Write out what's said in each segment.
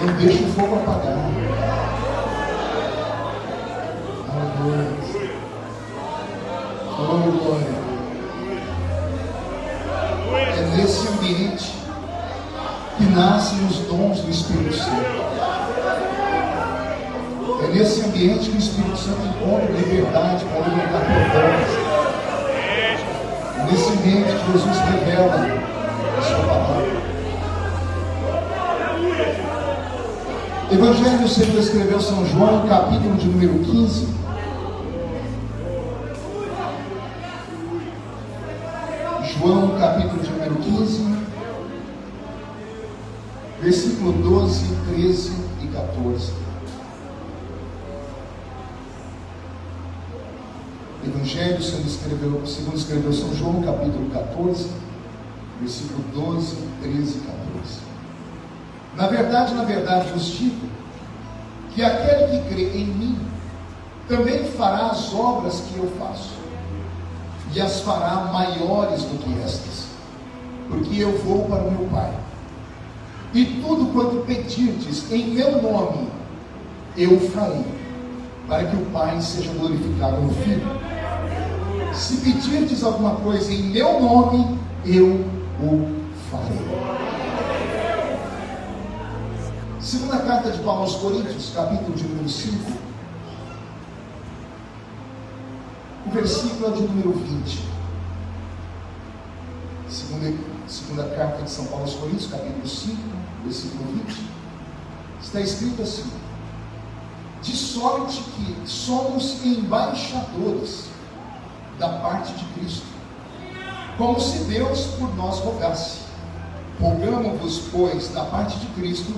não deixa o fogo apagar. Aleluia. Oh, glória. É nesse ambiente que nascem os dons do Espírito Santo. É nesse ambiente que o Espírito Santo encontra liberdade para libertar propósito. É nesse ambiente que Jesus revela a sua palavra. Evangelho segundo escreveu São João, capítulo de número 15. João, capítulo de número 15, versículo 12, 13 e 14. Evangelho segundo escreveu, segundo escreveu São João, capítulo 14, versículo 12, 13 e 14. Na verdade, na verdade vos digo que aquele que crê em mim também fará as obras que eu faço, e as fará maiores do que estas, porque eu vou para o meu Pai. E tudo quanto pedirdes em meu nome, eu farei, para que o Pai seja glorificado no Filho. Se pedirdes alguma coisa em meu nome, eu o farei. Segunda carta de Paulo aos Coríntios, capítulo de número 5. O versículo é de número 20. Segunda, segunda carta de São Paulo aos Coríntios, capítulo 5, versículo 20. Está escrito assim: De sorte que somos embaixadores da parte de Cristo, como se Deus por nós rogasse. Rogamos-vos, pois, da parte de Cristo,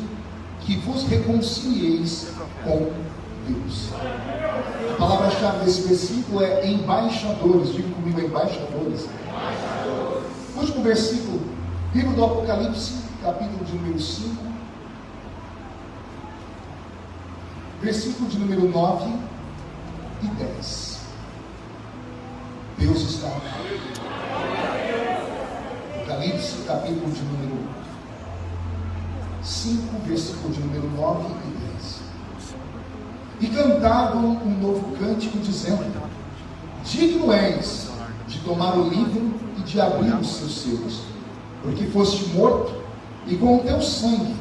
que vos reconcilieis com Deus. A palavra-chave desse versículo é embaixadores. Diga comigo, embaixadores. Último versículo, livro do Apocalipse, capítulo de número 5, versículo de número 9 e 10. Deus está aqui. Apocalipse, capítulo de número 5, versículo de número 9 e 10. E cantavam um novo cântico, dizendo: Digno és de tomar o livro e de abrir os seus selos, porque foste morto, e com o teu sangue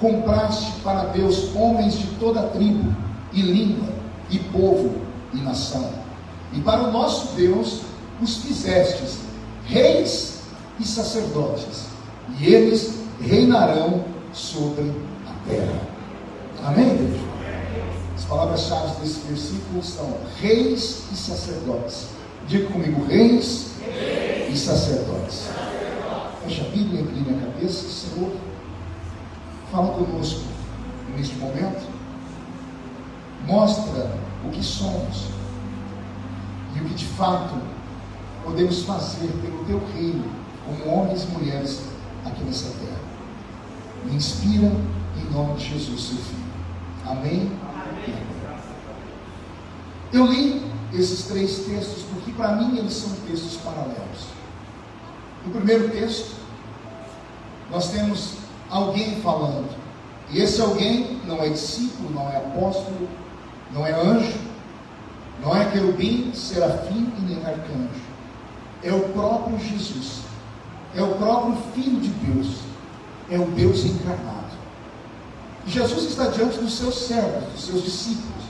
compraste para Deus homens de toda tribo, e língua, e povo, e nação. E para o nosso Deus os fizestes reis e sacerdotes, e eles reinarão sobre a terra. Amém, Deus? As palavras-chave desse versículo são reis e sacerdotes. Diga comigo, reis, reis. e sacerdotes. Fecha a Bíblia, incline a cabeça, Senhor. Fala conosco neste momento. Mostra o que somos e o que de fato podemos fazer pelo teu reino, como homens e mulheres aqui nessa terra. Me inspira em nome de Jesus, seu Filho. Amém? Amém. Eu li esses três textos porque, para mim, eles são textos paralelos. No primeiro texto, nós temos alguém falando. E esse alguém não é discípulo, não é apóstolo, não é anjo, não é querubim, serafim e nem arcanjo. É o próprio Jesus. É o próprio Filho de Deus é o Deus encarnado. Jesus está diante dos seus servos, dos seus discípulos.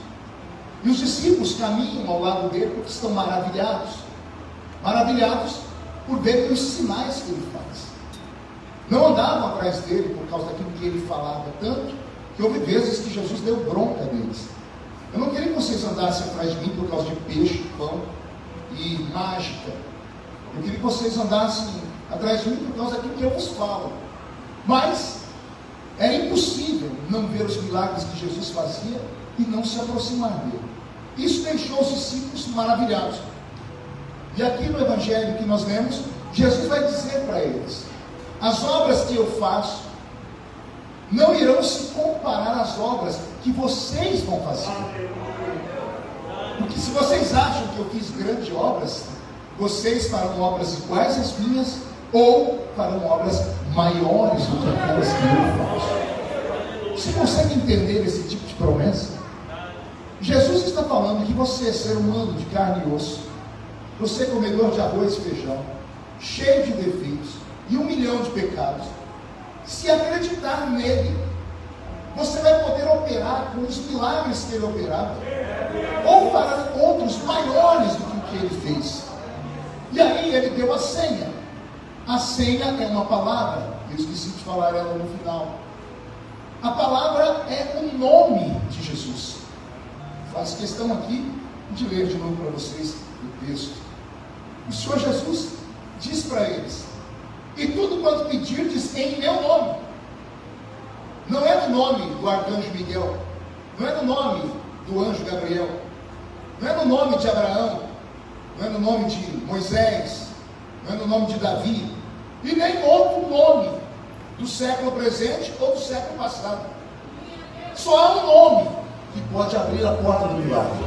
E os discípulos caminham ao lado dele porque estão maravilhados. Maravilhados por ver os sinais que ele faz. Não andavam atrás dele por causa daquilo que ele falava tanto, que houve vezes que Jesus deu bronca deles. Eu não queria que vocês andassem atrás de mim por causa de peixe, pão e mágica. Eu queria que vocês andassem atrás de mim por causa daquilo que eu vos falo. Mas era impossível não ver os milagres que Jesus fazia e não se aproximar dele. Isso deixou os discípulos maravilhados. E aqui no Evangelho que nós lemos, Jesus vai dizer para eles: as obras que eu faço não irão se comparar às obras que vocês vão fazer. Porque se vocês acham que eu fiz grandes obras, vocês farão obras iguais às minhas ou farão obras maiores do que aquelas que eu faço. Você consegue entender esse tipo de promessa? Jesus está falando que você é ser humano de carne e osso, você é comedor de arroz e feijão, cheio de defeitos e um milhão de pecados. Se acreditar nele, você vai poder operar com os milagres que ele operava, ou fará outros maiores do que o que ele fez. E aí ele deu a senha. A senha é uma palavra, eu esqueci de falar ela no final. A palavra é o nome de Jesus. Faço questão aqui de ler de novo para vocês o texto. O Senhor Jesus diz para eles: E tudo quanto pedirdes em meu nome. Não é no nome do arcanjo Miguel, não é no nome do anjo Gabriel, não é no nome de Abraão, não é no nome de Moisés, não é no nome de Davi, e nem outro nome do século presente ou do século passado. Só há um nome que pode abrir a porta do milagre.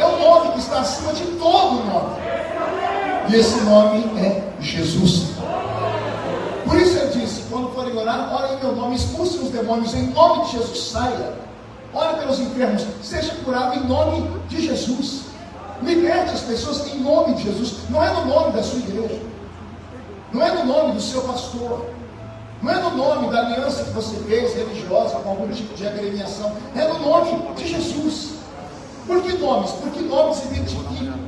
É o nome que está acima de todo nome. E esse nome é Jesus. Por isso ele disse: quando forem orar, orem em meu nome, expulsem os demônios em nome de Jesus, saia. Ore pelos enfermos, seja curado em nome de Jesus. Liberte as pessoas em nome de Jesus. Não é no nome da sua igreja. Não é no nome do seu pastor. Não é no nome da aliança que você fez religiosa com algum tipo de agremiação. É no nome de Jesus. Por que nomes? Porque nomes identificam.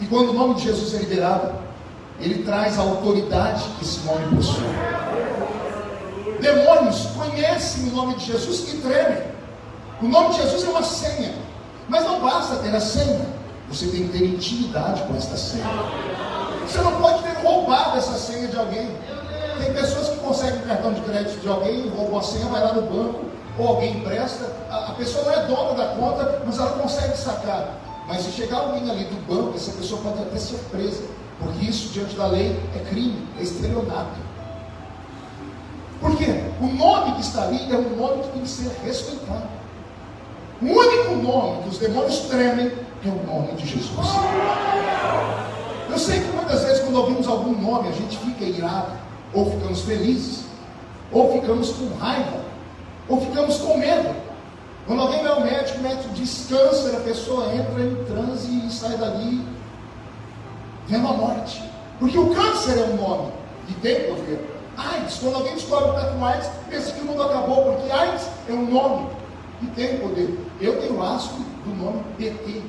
E quando o nome de Jesus é liberado, ele traz a autoridade que esse nome possui. Demônios conhecem o nome de Jesus e tremem. O nome de Jesus é uma senha. Mas não basta ter a senha. Você tem que ter intimidade com esta senha. Você não pode roubado essa senha de alguém. Tem pessoas que conseguem o cartão de crédito de alguém, roubam a senha, vai lá no banco, ou alguém empresta. A, a pessoa não é dona da conta, mas ela consegue sacar. Mas se chegar alguém ali do banco, essa pessoa pode até ser presa. Porque isso, diante da lei, é crime, é estelionato. Por quê? O nome que está ali é um nome que tem que ser respeitado. O único nome que os demônios tremem é o nome de Jesus. Eu sei que muitas vezes, quando ouvimos algum nome, a gente fica irado, ou ficamos felizes, ou ficamos com raiva, ou ficamos com medo. Quando alguém vai ao médico, o médico diz câncer, a pessoa entra em transe e sai dali vendo a morte. Porque o câncer é um nome e tem poder. AIDS, quando alguém descobre que está com AIDS, pensa que o mundo acabou, porque AIDS é um nome e tem poder. Eu tenho asco do nome PT.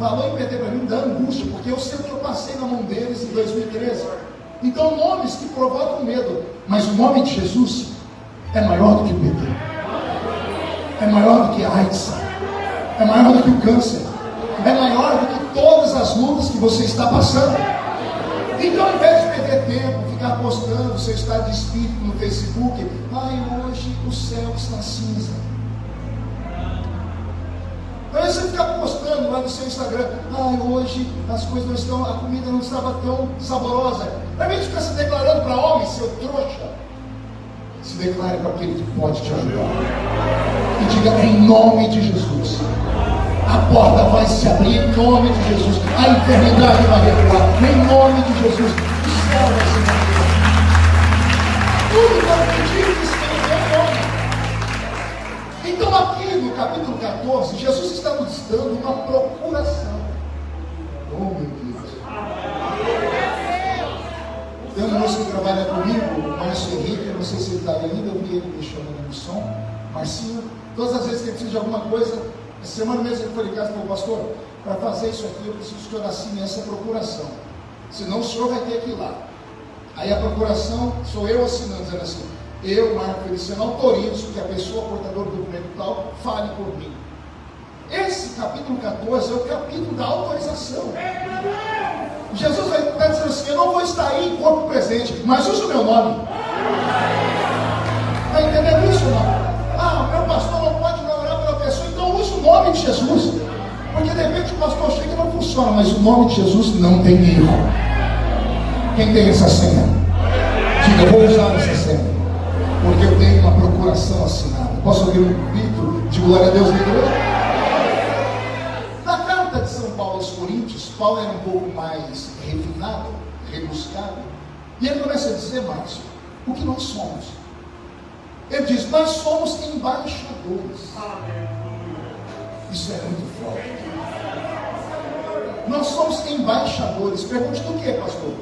Falou em PT para mim, dá angústia, porque eu sei o que eu passei na mão deles em 2013. Então, nomes que provocam medo, mas o nome de Jesus é maior do que o PT, é maior do que a AIDS, é maior do que o câncer, é maior do que todas as lutas que você está passando. Então, ao invés de perder tempo, ficar postando seu estado de espírito no Facebook, ai, hoje o céu está cinza. Invés de você ficar postando lá no seu Instagram, ai, hoje as coisas não estão, a comida não estava tão saborosa. Invés de ficar se declarando para homem, seu trouxa, se declare para aquele que pode te ajudar. E diga em nome de Jesus a porta vai se abrir em nome de Jesus. A enfermidade vai recuar em nome de Jesus. O céu vai se abrir. Tudo capítulo 14, Jesus está nos dando uma procuração. Oh, meu Deus. Tem um moço que trabalha comigo, o Márcio Henrique, eu não sei se ele está ainda, eu vi ele me chamando no som. Marcinho, todas as vezes que ele precisa de alguma coisa, essa semana mesmo ele foi em casa e falou, pastor, para fazer isso aqui eu preciso que o senhor assine essa procuração. Senão o senhor vai ter que ir lá. Aí a procuração sou eu assinando, dizendo assim, eu, Marco Feliciano, autorizo que a pessoa portadora do documento tal fale por mim. Esse capítulo 14 é o capítulo da autorização. Jesus vai estar dizendo assim: Eu não vou estar aí em corpo presente, mas usa o meu nome. Está entendendo isso? Não? Ah, meu pastor não pode o nome de Jesus. Porque de repente o pastor chega e não funciona, mas o nome de Jesus não tem erro. Quem tem essa senha? Diga, eu vou usar essa senha. Porque eu tenho uma procuração assinada. Posso ouvir um grito de glória a Deus na igreja? Na carta de São Paulo aos Coríntios, Paulo era um pouco mais refinado, rebuscado. E ele começa a dizer, Márcio, o que nós somos. Ele diz: Nós somos embaixadores. Isso é muito forte. Nós somos embaixadores. Pergunte do que, pastor?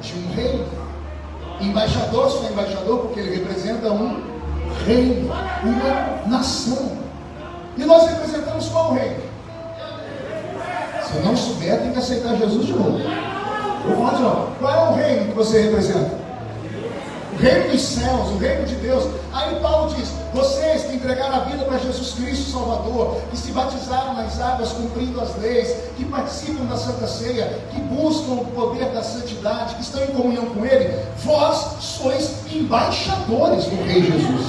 De um rei. Embaixador, só embaixador porque ele representa um reino, uma nação. E nós representamos qual reino? Se não souber, tem que aceitar Jesus de novo. Vou falar de novo. Qual é o reino que você representa? Reino dos céus, o reino de Deus. Aí Paulo diz: vocês que entregaram a vida para Jesus Cristo Salvador, que se batizaram nas águas cumprindo as leis, que participam da Santa Ceia, que buscam o poder da santidade, que estão em comunhão com Ele, vós sois embaixadores do Rei Jesus.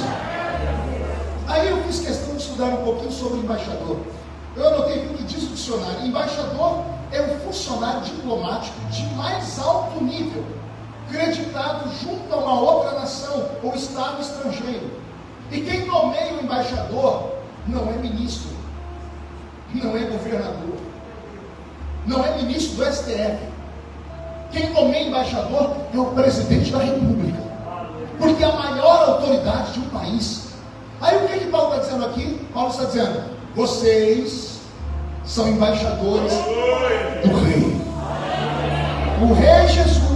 Aí eu fiz questão de estudar um pouquinho sobre embaixador. Eu anotei o que diz o dicionário. Embaixador é um funcionário diplomático de mais alto nível, creditado junto a uma outra nação ou estado estrangeiro. E quem nomeia o embaixador não é ministro, não é governador, não é ministro do STF. Quem nomeia embaixador é o presidente da República, porque é a maior autoridade de um país. Aí o que, que Paulo está dizendo aqui? Paulo está dizendo: vocês são embaixadores do Rei. O Rei Jesus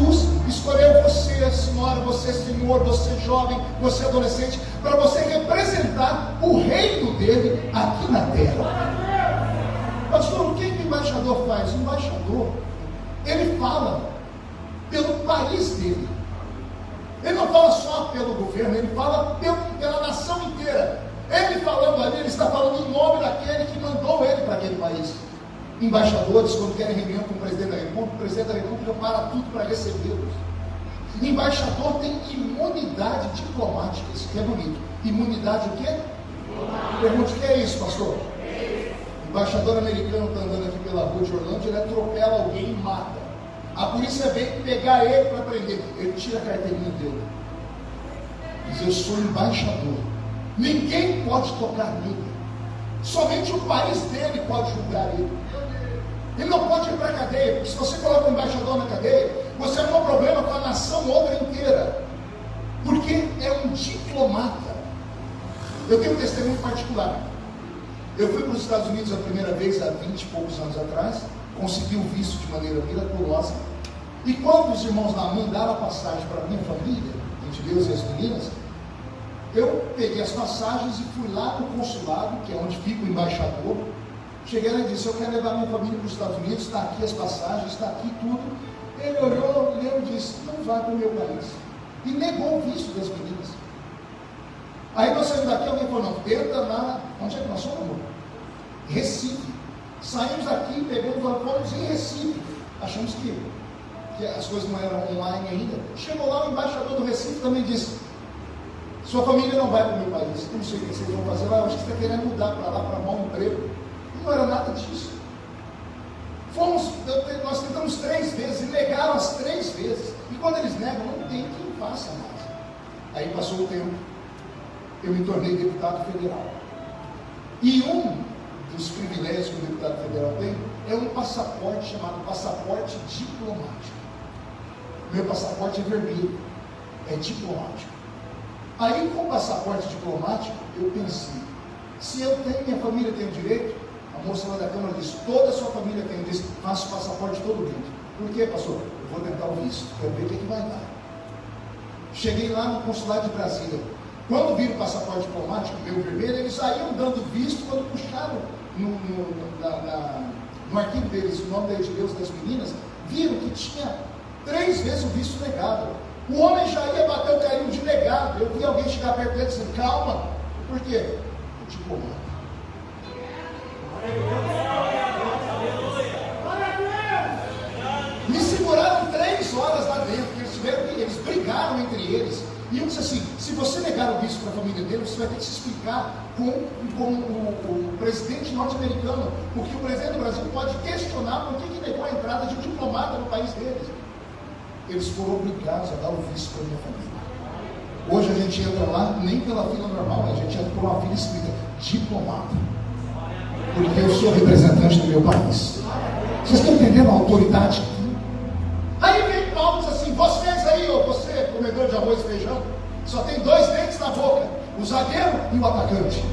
senhora, você, senhor, você jovem, você adolescente, para você representar o reino dele aqui na terra. Pastor, o que, que o embaixador faz? O embaixador, ele fala pelo país dele. Ele não fala só pelo governo, ele fala pela nação inteira. Ele falando ali, ele está falando em nome daquele que mandou ele para aquele país. Embaixadores, quando querem reunião com o presidente da República, o presidente da República para tudo para recebê-los. Embaixador tem imunidade diplomática, isso que é bonito. Imunidade o quê? Pergunte o que é isso, pastor? embaixador americano está andando aqui pela rua de Orlando, ele atropela alguém e mata. A polícia vem pegar ele para prender. Ele tira a carteirinha dele. Diz: Eu sou embaixador. Ninguém pode tocar nele. Somente o país dele pode julgar ele. Ele não pode ir para a cadeia, porque se você coloca um embaixador na cadeia, você arruma um problema com a nação outra inteira. Porque é um diplomata. Eu tenho um testemunho particular. Eu fui para os Estados Unidos a primeira vez há 20 e poucos anos atrás, consegui o visto de maneira miraculosa. E quando os irmãos lá mandaram a passagem para a minha família, entre Deus e as meninas, eu peguei as passagens e fui lá no consulado, que é onde fica o embaixador. Cheguei lá e disse: Eu quero levar minha família para os Estados Unidos, está aqui as passagens, está aqui tudo. Ele olhou, leu e disse: Não vai para o meu país. E negou o visto das meninas. Aí nós saímos daqui, alguém falou: Não, tenta lá. Onde é que nós somos? Recife. Saímos daqui, pegamos, fomos em Recife. Achamos que, que as coisas não eram online ainda. Chegou lá, o embaixador do Recife também disse: Sua família não vai para o meu país. Eu não sei o que vocês vão fazer lá. Eu acho que você está querendo mudar para lá, para arrumar um emprego. Não era nada disso. Fomos, nós tentamos três vezes e negaram as três vezes. E quando eles negam, não tem quem faça mais. Aí passou o tempo. Eu me tornei deputado federal. E um dos privilégios que o deputado federal tem é um passaporte chamado passaporte diplomático. Meu passaporte é vermelho, é diplomático. Aí, com o passaporte diplomático, eu pensei: se eu tenho, minha família tem o direito, a moça lá da Câmara disse: toda a sua família tem, disse, faça o passaporte todo mundo. Por quê, pastor? Eu vou tentar o visto, quero ver o que, que vai dar. Cheguei lá no consulado de Brasília. Quando viram o passaporte diplomático, meu vermelho, eles saíam dando visto quando puxaram no, no, na, na, no arquivo deles o nome da Deus das meninas, viram que tinha três vezes o visto negado. O homem já ia bater o carinho de negado. Eu vi alguém chegar perto dele e calma. Por quê? O diplomata. Me seguraram três horas lá dentro, eles tiveram eles brigaram entre eles. E eu disse assim: se você negar o visto para a família dele, você vai ter que se explicar com, com o, o, presidente norte-americano, porque o presidente do Brasil pode questionar por que, que negou a entrada de um diplomata no país deles. Eles foram obrigados a dar o visto para a minha família. Hoje a gente entra lá nem pela fila normal, a gente entra por uma fila escrita diplomata porque eu sou representante do meu país. Vocês estão entendendo a autoridade? Aí vem Paulo e diz assim: vocês aí, ou você, comedor de arroz e feijão, só tem dois dentes na boca, o zagueiro e o atacante.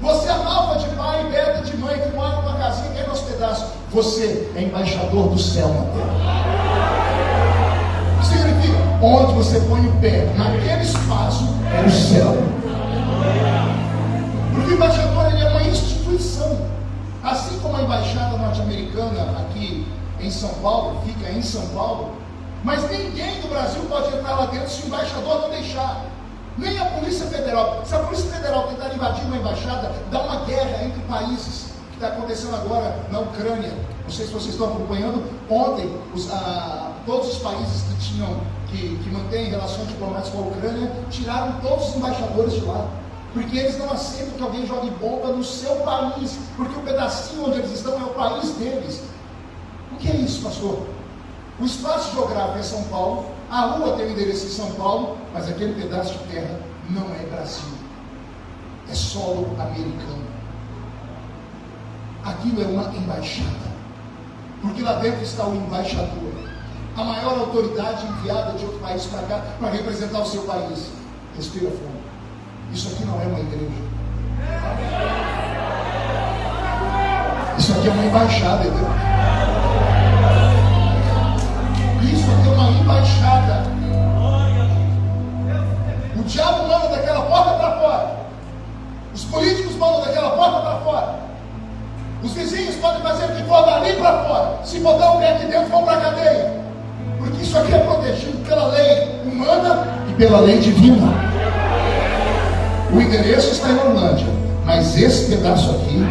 Você é malva de pai e bebe de mãe que mora numa casinha que é nosso pedaço. Você é embaixador do céu na terra. Significa, onde você põe o pé, naquele espaço, é o céu. Porque embaixador ele é uma instituição. Assim como a embaixada norte-americana aqui em São Paulo, fica em São Paulo, mas ninguém do Brasil pode entrar lá dentro se o embaixador não deixar. Nem a Polícia Federal. Se a Polícia Federal tentar invadir uma embaixada, dá uma guerra entre países, que está acontecendo agora na Ucrânia. Não sei se vocês estão acompanhando. Ontem, os, ah, todos os países que tinham, que, que mantêm relações diplomáticas com a Ucrânia, tiraram todos os embaixadores de lá. Porque eles não aceitam que alguém jogue bomba no seu país. Porque o pedacinho onde eles estão é o país deles. O que é isso, pastor? O espaço geográfico é São Paulo, a rua tem o endereço em São Paulo, mas aquele pedaço de terra não é Brasil, é solo americano. Aquilo é uma embaixada, porque lá dentro está o embaixador, a maior autoridade enviada de outro país para cá para representar o seu país. Respira fundo. Isso aqui não é uma igreja. Isso aqui é uma embaixada, entendeu? uma embaixada. O diabo manda daquela porta para fora. Os políticos mandam daquela porta para fora. Os vizinhos podem fazer o que for dali para fora. Se botar o pé aqui dentro, vão para a cadeia. Porque isso aqui é protegido pela lei humana e pela lei divina. O endereço está em Orlândia, mas esse pedaço aqui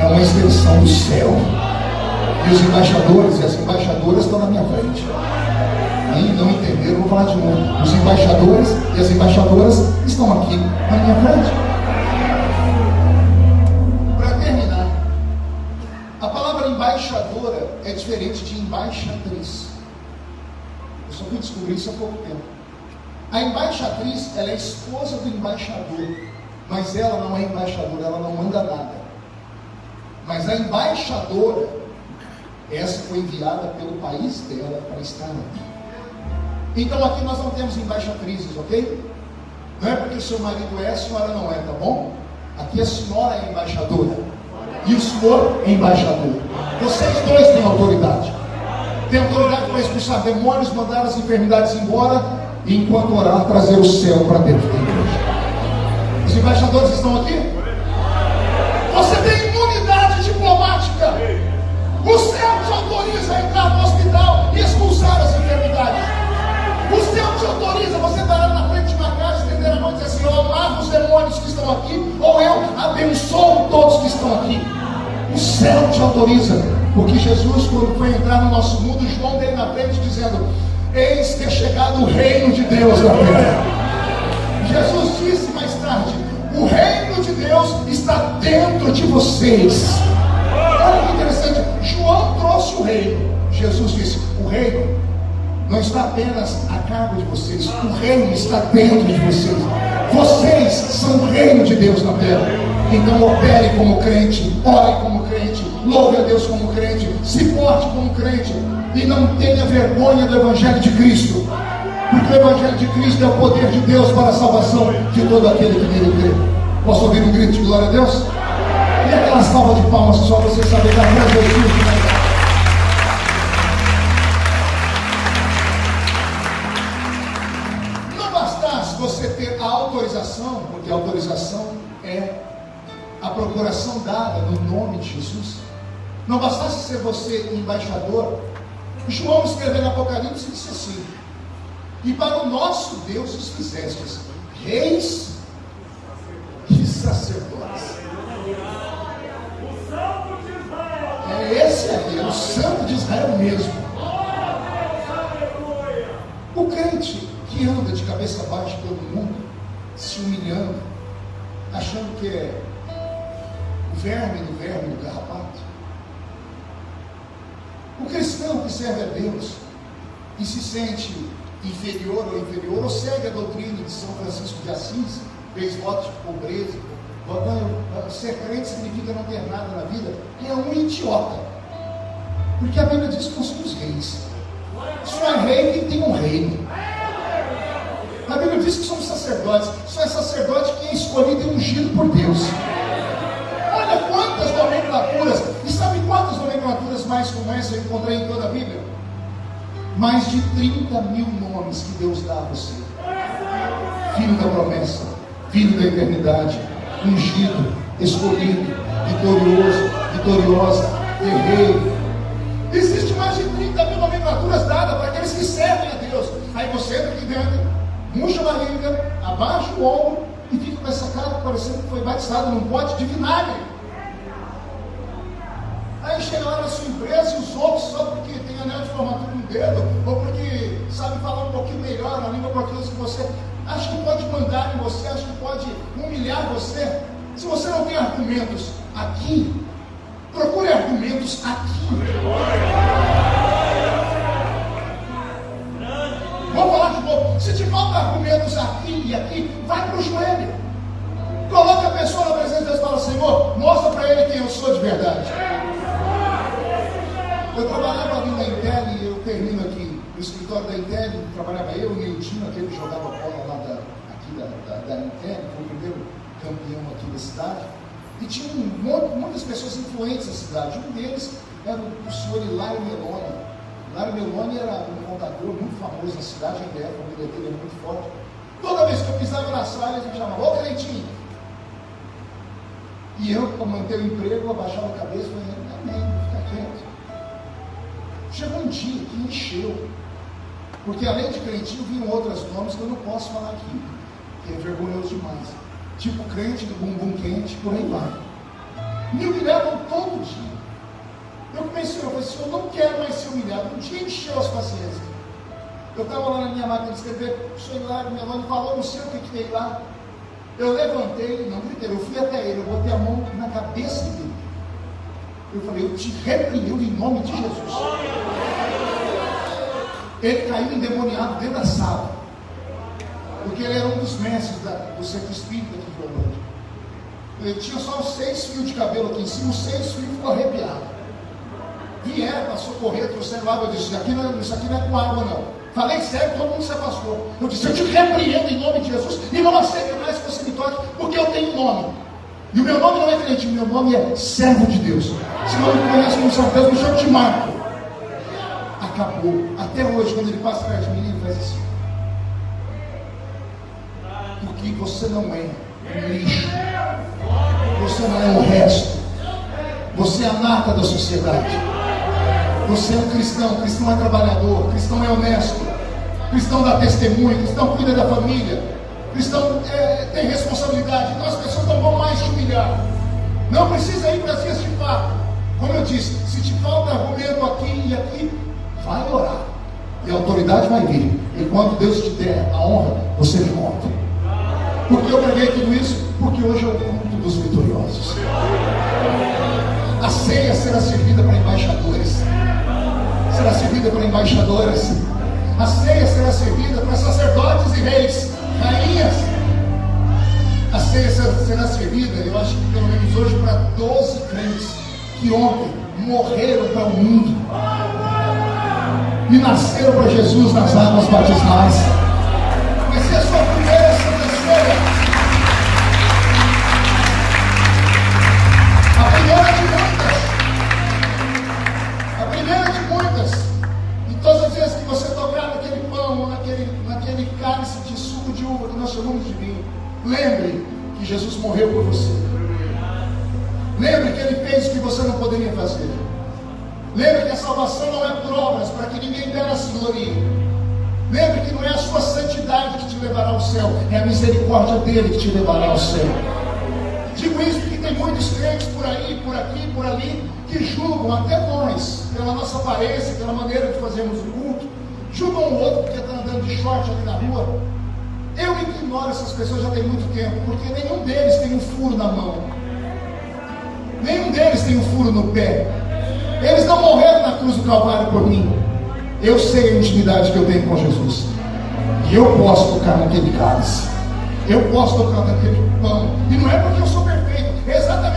é uma extensão do céu. E os embaixadores e as embaixadoras estão na minha frente ainda não entenderam, vou falar de novo. Os embaixadores e as embaixadoras estão aqui na minha frente. Para terminar, a palavra embaixadora é diferente de embaixatriz. Eu só fui descobrir isso há pouco tempo. A embaixatriz, ela é esposa do embaixador, mas ela não é embaixadora, ela não manda nada. Mas a embaixadora, essa foi enviada pelo país dela para estar aqui. Então aqui nós não temos embaixatrizes, ok? Não é porque o seu marido é, a senhora não é, tá bom? Aqui a senhora é embaixadora. E o senhor é embaixador. Vocês dois têm autoridade. Tem autoridade para expulsar demônios, mandar as enfermidades embora e enquanto orar, trazer o céu para dentro da igreja. Os embaixadores estão aqui? Você tem imunidade diplomática. O céu te autoriza a entrar no hospital e expulsar as enfermidades. O céu te autoriza você parar na frente de uma casa, estender a mão e dizer assim: Eu amarro os demônios que estão aqui, ou eu abençoo todos que estão aqui. O céu te autoriza, porque Jesus, quando foi entrar no nosso mundo, João veio na frente dizendo: Eis que é chegado o reino de Deus na terra. Jesus disse mais tarde: O reino de Deus está dentro de vocês. Olha que interessante, João trouxe o reino. Jesus disse: O reino não está apenas a cargo de vocês, o reino está dentro de vocês. Vocês são o reino de Deus na terra. Então opere como crente, ore como crente, louve a Deus como crente, se porte como crente e não tenha vergonha do Evangelho de Cristo. Porque o Evangelho de Cristo é o poder de Deus para a salvação de todo aquele que nele crê. Posso ouvir um grito de glória a Deus? E aquela salva de palmas só você saber da glória de Jesus. autorização, porque a autorização é a procuração dada no nome de Jesus. Não bastasse ser você embaixador, João escreveu no Apocalipse e disse assim: E para o nosso Deus os fizestes reis e sacerdotes. É esse aqui, é o santo de Israel mesmo. O crente que anda de cabeça baixa pelo mundo, se humilhando, achando que é o verme do verme do carrapato. O cristão que serve a Deus e se sente inferior ou inferior, ou segue a doutrina de São Francisco de Assis, fez votos de pobreza, ser crente significa não ter nada na vida, é um idiota. Porque a Bíblia diz que nós somos reis. Só é rei quem tem um reino. A Bíblia diz que somos sacerdotes. Só é sacerdote quem é escolhido e ungido por Deus. Olha quantas nomenclaturas. E sabe quantas nomenclaturas mais como essa eu encontrei em toda a Bíblia? Mais de 30 mil nomes que Deus dá a você. Filho da promessa, filho da eternidade, ungido, escolhido, vitorioso, vitoriosa, guerreiro. Existe mais de 30 mil nomenclaturas dadas para aqueles que servem a Deus. Aí você entra aqui dentro, murcha a barriga, abaixa o ombro e fica com essa cara parecendo que foi batizado num pote de vinagre. Aí chega lá na sua empresa e os outros, só porque tem anel de formatura no dedo, ou porque sabe falar um pouquinho melhor a língua portuguesa que você, acha que pode mandar em você, acha que pode humilhar você. Se você não tem argumentos aqui, procure argumentos aqui. Vamos falar de novo. Se te faltam argumentos aqui e aqui, vai para o joelho. Coloca a pessoa na presença de Deus e fala, Senhor, mostra para ele quem eu sou de verdade. Eu trabalhava ali na Intel e eu termino aqui no escritório da Intel, trabalhava eu, o Neildinho, aquele que jogava bola lá da, aqui da, da, da Intel, foi o primeiro campeão aqui da cidade. E tinha um monte, muitas pessoas influentes na cidade. Um deles era o senhor Hilário Meloni. Hilário Meloni era um contador muito famoso na cidade, ainda é, a família dele é muito forte. Toda vez que eu pisava na sala, ele me chamava, ô Cleitinho. E eu, para manter o emprego, abaixava a cabeça e falei, amém, fica quieto. Chegou um dia que encheu. Porque além de Cleitinho, vinham outros nomes que eu não posso falar aqui, que é vergonhoso demais tipo crente do bumbum quente, por aí vai. Me humilhavam todo dia. Eu comecei, eu falei assim, eu não quero mais ser humilhado. Um dia encheu as paciências. Eu estava lá na minha máquina de escrever, senhor lá, minha mãe falou, não sei o que que tem lá. Eu levantei, não gritei, eu fui até ele, eu botei a mão na cabeça dele. Eu falei, eu te repreendo em nome de Jesus. Ele caiu endemoniado dentro da sala porque ele era um dos mestres da, do centro espírita aqui de. Ele tinha só seis fios de cabelo aqui em cima, os seis fios ficou arrepiado. Vieram para socorrer, trouxeram água. Eu disse: aqui, não, é, isso aqui não é com água, não. Falei sério, todo mundo se afastou. Eu disse: Eu te repreendo em nome de Jesus e não aceito mais que você me toque, porque eu tenho nome. E o meu nome não é crente, o meu nome é servo de Deus. Se não me conhece como servo de Deus, me chama de Marco. Acabou. Até hoje, quando ele passa perto de mim, ele faz assim porque você não é um lixo, você não é o resto, você é a nata da sociedade. Você é um cristão, cristão é trabalhador, cristão é honesto, cristão dá testemunho, cristão cuida da família, cristão é, tem responsabilidade. Então as pessoas não vão mais te humilhar. Não precisa ir para as vias de fato. Como eu disse, se te falta argumento aqui e aqui, vai orar. E a autoridade vai vir. E quando Deus te der a honra, você me conta. Por que eu preguei tudo isso? Porque hoje é o culto dos vitoriosos. A ceia será servida para embaixadores. Será servida para embaixadoras. A ceia será servida para sacerdotes e reis, rainhas. A ceia será servida, eu acho que pelo menos hoje, para 12 crentes que ontem morreram para o mundo e nasceram para Jesus nas águas batismais. Vai ser a lembre que Jesus morreu por você. Lembre que ele fez o que você não poderia fazer. Lembre que a salvação não é por obras, para que ninguém dera se glorie. Lembre que não é a sua santidade que te levará ao céu, é a misericórdia dele que te levará ao céu. Digo isso porque tem muitos crentes por aí, por aqui, por ali, que julgam até nós, pela nossa aparência, pela maneira de fazermos o culto, julgam o outro porque está andando de short ali na rua. Eu ignoro essas pessoas já tem muito tempo, porque nenhum deles tem um furo na mão, nenhum deles tem um furo no pé. Eles não morreram na cruz do Calvário por mim. Eu sei a intimidade que eu tenho com Jesus. E eu posso tocar naquele cálice. Eu posso tocar naquele pão. E não é porque eu sou perfeito, é exatamente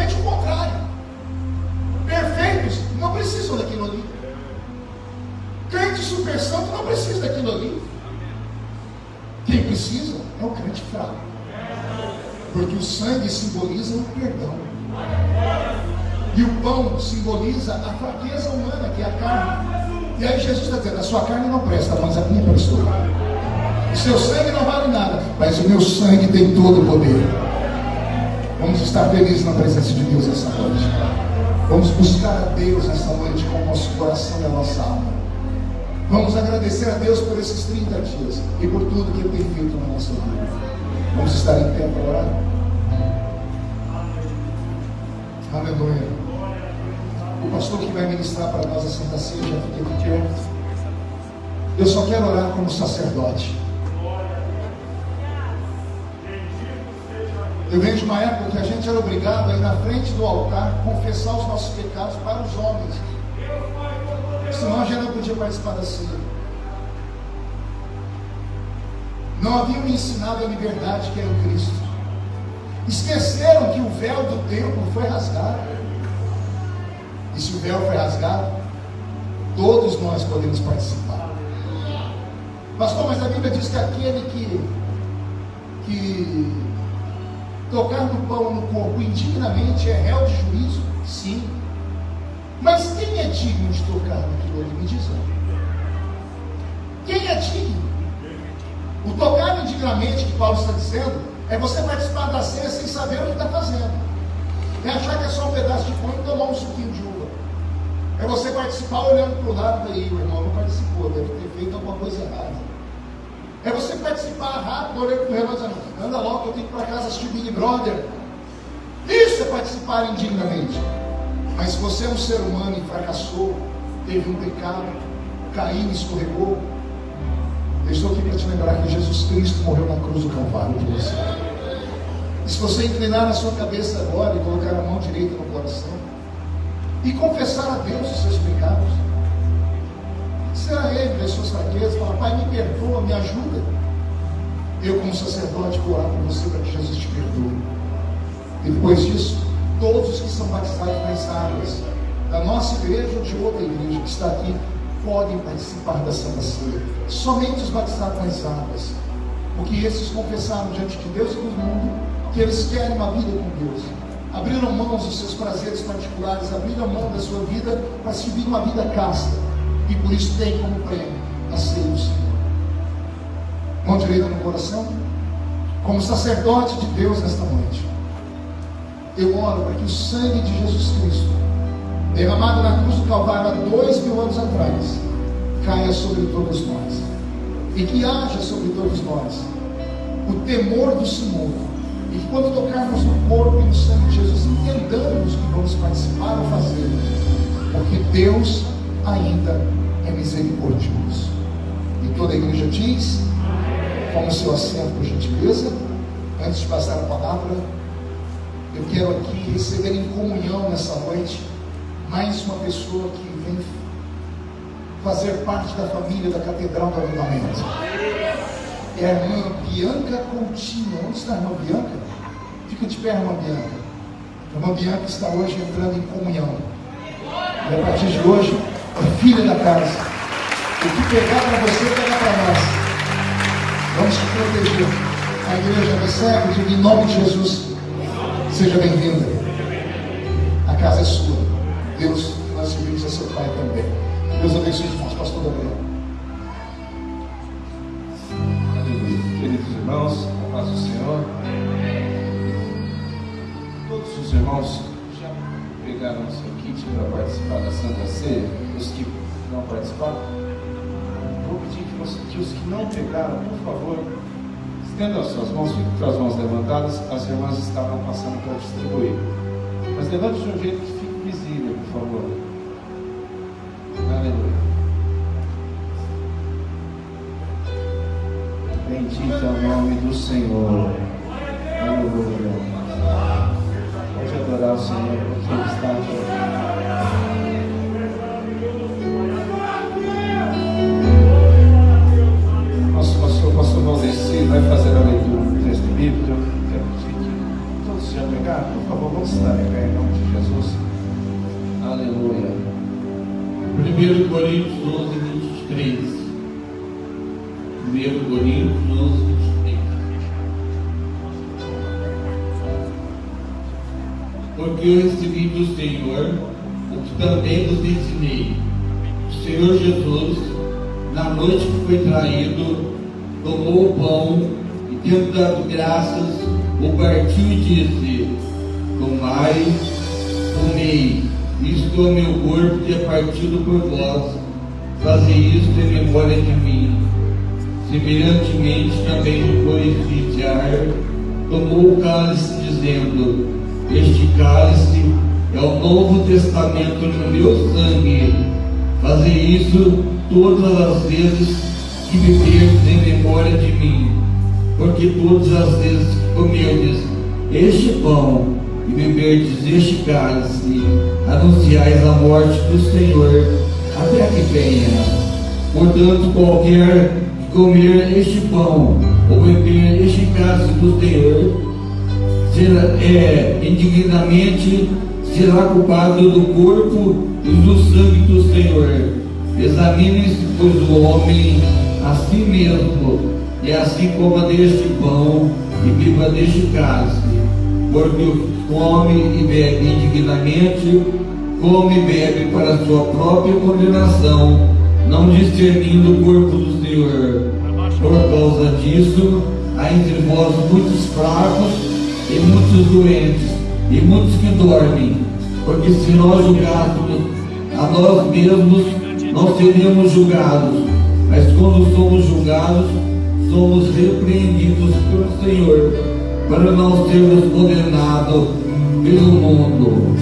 sangue simboliza o perdão. E o pão simboliza a fraqueza humana, que é a carne. E aí Jesus está dizendo: a sua carne não presta, mas a minha prestou. O seu sangue não vale nada, mas o meu sangue tem todo o poder. Vamos estar felizes na presença de Deus essa noite. Vamos buscar a Deus essa noite com o nosso coração e a nossa alma. Vamos agradecer a Deus por esses 30 dias e por tudo que Ele tem feito na nossa vida. Vamos estar em pé para orar. Aleluia. O pastor que vai ministrar para nós a Santa Ceia já fica de pé. Eu só quero orar como sacerdote. Eu venho de uma época que a gente era obrigado a ir na frente do altar confessar os nossos pecados para os homens. Senão a gente não podia participar da ceia. Não haviam ensinado a liberdade que é em Cristo. Esqueceram que o véu do templo foi rasgado. E se o véu foi rasgado, todos nós podemos participar. Pastor, mas a Bíblia diz que aquele que, que tocar no pão no corpo indignamente é réu de juízo? Sim. Mas quem é digno de tocar naquilo ali? Me diz Quem é digno? O tocar indignamente que Paulo está dizendo é você participar da ceia sem saber o que está fazendo. É achar que é só um pedaço de pão e tomar um suquinho de uva. É você participar olhando para o lado daí, o irmão não participou, deve ter feito alguma coisa errada. É você participar rápido, olhando para o relógio dizendo, anda logo, eu tenho que ir para casa assistir Big Brother. Isso é participar indignamente. Mas se você é um ser humano e fracassou, teve um pecado, caiu escorregou, eu estou aqui para te lembrar que Jesus Cristo morreu na cruz do Calvário por você. E se você inclinar a sua cabeça agora e colocar a mão direita no coração e confessar a Deus os seus pecados, será Ele as suas fraquezas, falar, Pai, me perdoa, me ajuda. Eu, como sacerdote, vou orar por você para que Jesus te perdoe. Depois disso, todos os que são batizados nas águas, da nossa igreja ou de outra igreja que está aqui, podem participar da Santa Ceia. Somente os batizados nas águas. Porque esses confessaram diante de Deus e do mundo que eles querem uma vida com Deus. Abriram mão dos seus prazeres particulares, abriram mão da sua vida para seguir uma vida casta. E por isso tem como prêmio a ceia do Senhor. Mão direita no coração. Como sacerdote de Deus nesta noite. Eu oro para que o sangue de Jesus Cristo derramado na cruz do Calvário há dois mil anos atrás, caia sobre todos nós. E que haja sobre todos nós o temor do Senhor. E que quando tocarmos no corpo e no sangue de Jesus, entendamos que vamos participar ou fazer. Porque Deus ainda é misericordioso. E toda a igreja diz, como seu assento, por gentileza, antes de passar a palavra, eu quero aqui receber em comunhão nessa noite mais uma pessoa que vem fazer parte da família da Catedral do Avivamento. É a irmã Bianca Coutinho. Onde está a irmã Bianca? Fica de pé, irmã Bianca. A irmã Bianca está hoje entrando em comunhão. E a partir de hoje, é filha da casa. O que pegar para você, pega para nós. Vamos te proteger. A igreja recebe, diga em nome de Jesus. Seja bem-vinda. A casa é sua. Deus, nós servimos a seu Pai também. Deus abençoe os irmãos, pastor Gabriel. Aleluia. Queridos irmãos, a paz do Senhor. Todos os irmãos já pegaram o seu kit para participar da Santa Ceia? Os que não participaram? Vou pedir que, você, que os que não pegaram, por favor, estendam as suas mãos, fiquem com as mãos levantadas, as irmãs estavam passando para distribuir. Mas levante de um jeito que visível, por favor. Aleluia. Bendito é o nome do Senhor. Aleluia. Pode adorar o Senhor porque Ele está aqui. Pastor, Valdeci, vai fazer a leitura do texto bíblico. Quero pedir que todos já pegaram, por favor, vamos estar em pé em nome de Jesus. Aleluia. 1 Coríntios 11, 23. 1 Coríntios 11, 23. porque eu recebi do Senhor o que também vos ensinei. O Senhor Jesus, na noite que foi traído, tomou o pão e, tendo dado graças, o partiu e disse: Tomai, comei, isto é o meu corpo que é partido por vós, fazei isto em memória de mim. Semelhantemente, também depois de cear, tomou o cálice, dizendo: Este cálice é o Novo Testamento no meu sangue. Fazei isso todas as vezes que beberdes em memória de mim, porque todas as vezes que comerdes este pão e beberdes este cálice, anunciais a morte do Senhor até que venha. Portanto, qualquer que comer este pão ou beber este cálice do Senhor, será, é, indignamente será culpado do corpo e do sangue do Senhor. Examine-se, pois, o homem a si mesmo, e assim coma deste pão e beba deste cálice, porque come e bebe indignamente, come e bebe para sua própria condenação, não discernindo o corpo do Senhor. Por causa disso, há entre vós muitos fracos e muitos doentes, e muitos que dormem, porque se nós julgássemos a nós mesmos, não seríamos julgados, mas quando somos julgados, somos repreendidos pelo Senhor, para não sermos condenados pelo mundo.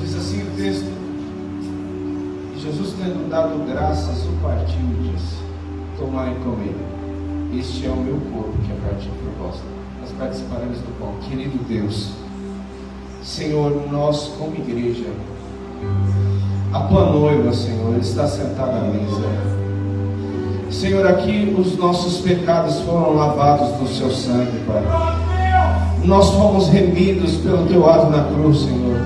Diz assim o texto: Jesus, tendo dado graças, o partiu e disse: Tomai e comer. Este é o meu corpo que é partido por vós. Nós participaremos do pão. Querido Deus, Senhor, nós como igreja, a tua noiva, Senhor, está sentada à mesa. Senhor, aqui os nossos pecados foram lavados no seu sangue, Pai. Nós fomos remidos pelo teu ato na cruz, Senhor.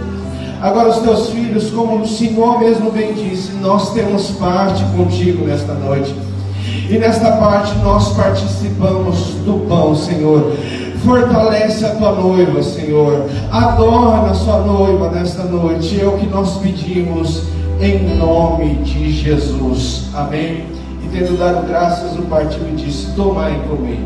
Agora os teus filhos, como o Senhor mesmo bem disse, nós temos parte contigo nesta noite. E nesta parte nós participamos do pão, Senhor. Fortalece a tua noiva, Senhor. Adorna a sua noiva nesta noite. É o que nós pedimos em nome de Jesus. Amém. Tendo dado graças, o partido e disse: Tomai e comei.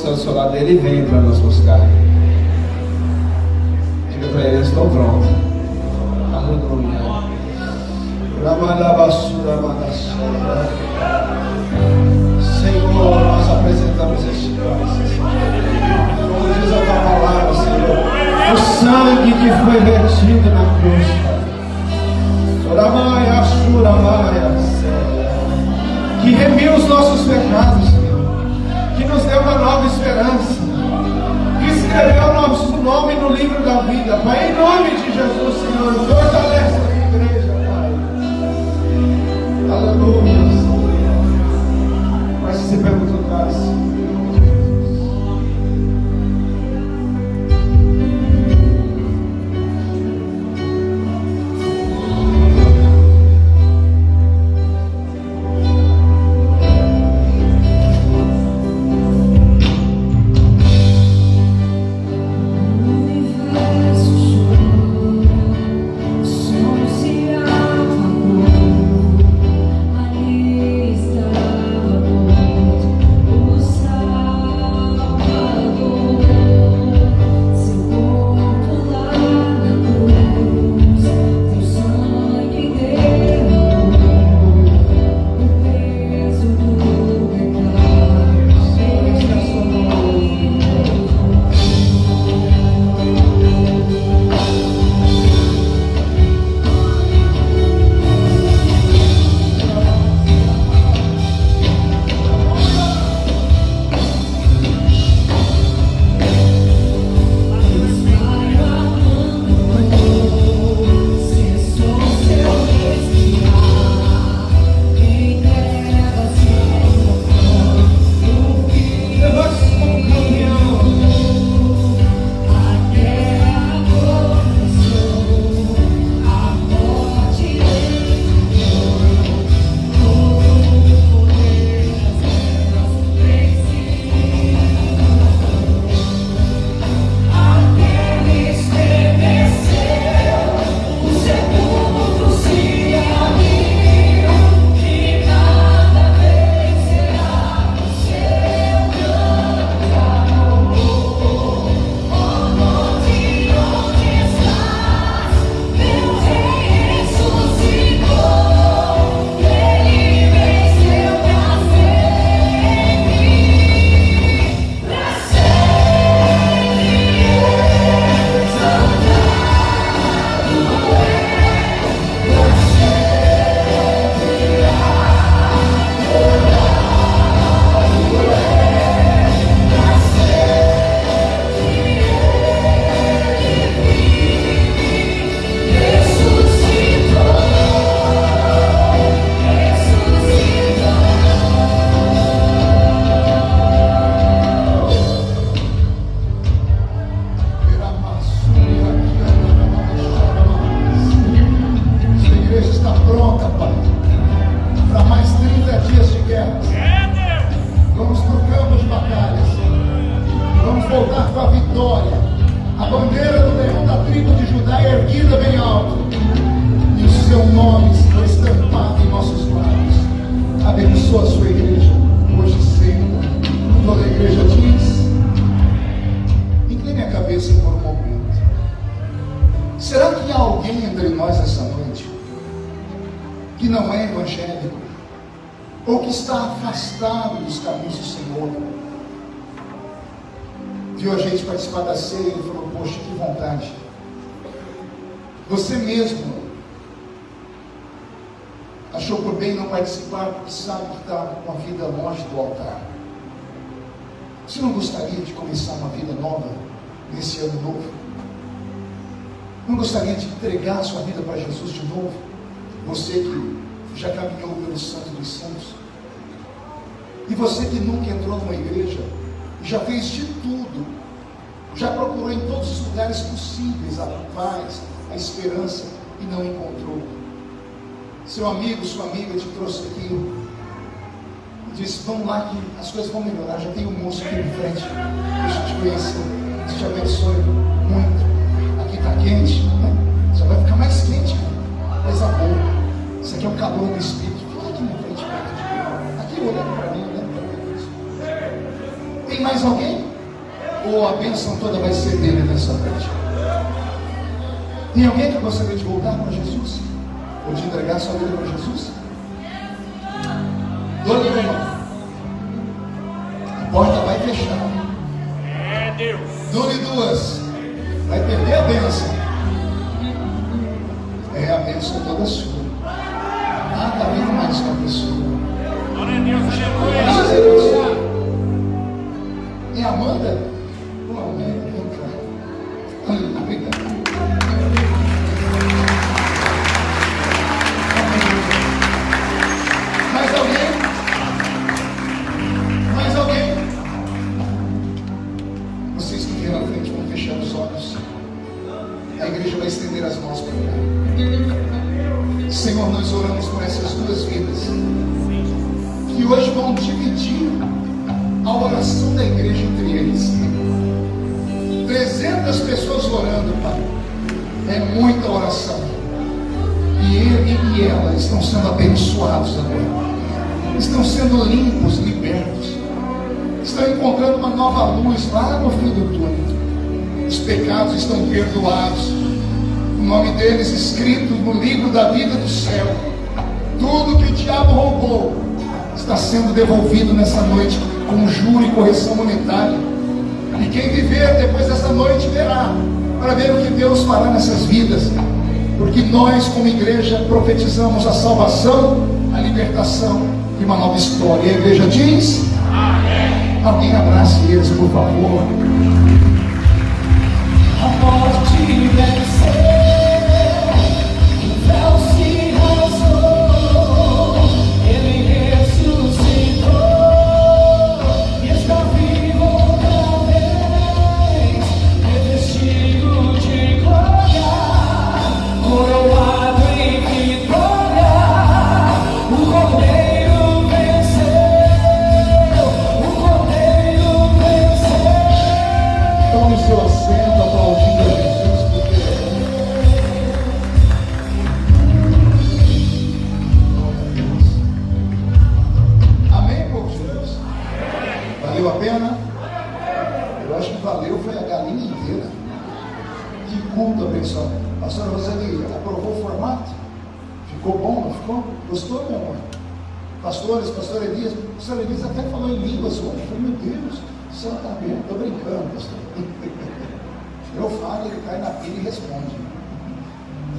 Do seu lado, ele vem para nos buscar. Diga para ele, estou pronto. Aleluia. Senhor, nós apresentamos este cálice. Diz a tua palavra, Senhor, o sangue que foi vertido na cruz. Soramaia, Ashuramaia, que remiu os nossos pecados, nos deu uma nova esperança, escreveu o nosso nome no livro da vida. Pai, em nome de Jesus, Senhor, fortalece a igreja, Pai. Aleluia. Mas se pergunta Diz: incline a cabeça por um momento. Será que há alguém entre nós essa noite que não é evangélico? Ou que está afastado dos caminhos do Senhor? Viu a gente participar da ceia e falou, poxa, que vontade. Você mesmo achou por bem não participar porque sabe que está com a vida longe do altar. Você não gostaria de começar uma vida nova nesse ano novo? Não gostaria de entregar sua vida para Jesus de novo? Você que já caminhou pelo Santo dos Santos. E você que nunca entrou numa igreja, já fez de tudo, já procurou em todos os lugares possíveis a paz, a esperança e não encontrou. Seu amigo, sua amiga te trouxe aqui disse: Vamos lá que as coisas vão melhorar. Já tem um moço aqui em frente, deixa eu te conhecer. Deus te abençoe muito. Aqui está quente, né? Só vai ficar mais quente, coisa boa. Isso aqui é o calor do Espírito. Fica aqui na frente, Aqui olhando para mim, olhando para mim. Tem mais alguém? Ou a bênção toda vai ser dele nessa noite? Tem alguém que gostaria de voltar para Jesus? Ou de entregar sua vida para Jesus? Uma mão. A porta vai fechar. É Deus. Dole duas. Vai perder a bênção. É a bênção toda sua. Está vindo mais uma pessoa. Glória a Deus, aleluia. A. É Amanda? Devolvido nessa noite com juro e correção monetária. E quem viver depois dessa noite verá, para ver o que Deus fará nessas vidas. Porque nós, como igreja, profetizamos a salvação, a libertação e uma nova história. E a igreja diz: Amém. Alguém abrace eles, por favor. A morte venceu, Valeu a pena? Eu acho que valeu foi a galinha inteira. Que culto abençoado. Pastora Roseli, aprovou o formato? Ficou bom, não ficou? Gostou, meu amor? Pastores, pastor Elias, pastor Elias até falou em línguas. Eu falei, meu Deus, céu está aberto. Estou brincando, pastor. Eu falo, ele cai na pilha e responde.